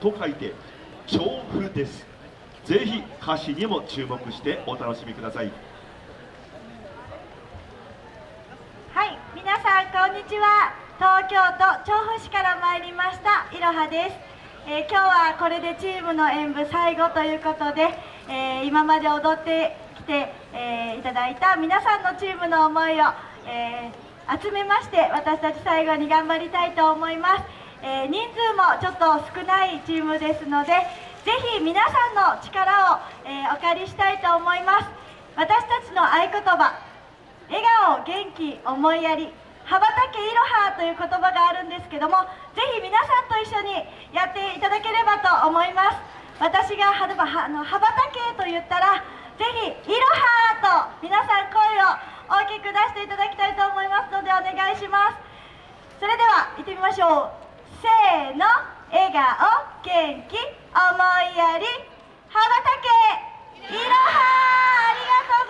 と書いて調布です。ぜひ歌詞にも注目してお楽しみください。はい皆さんこんにちは。東京都調布市から参りましたいろはです、えー、今日はこれでチームの演舞最後ということで、えー、今まで踊ってきて、えー、いただいた皆さんのチームの思いを、え集めまして私たち最後に頑張りたいと思います、えー人数もちょっと少ないチームですのでぜひ皆さんの力を、えお借りしたいと思います。私たちの合言葉笑顔元気思いやり羽ばたけいろはという言葉があるんですけどもぜひ皆さんと一緒にやっていただければと思います。私がはあの羽ばたけと言ったらぜひいろはと皆さん声を大きく出していただきたいと思いますのでお願いします。それでは行ってみましょう。せーの。笑顔元気思いやり。羽ばたけ。いろはありがとう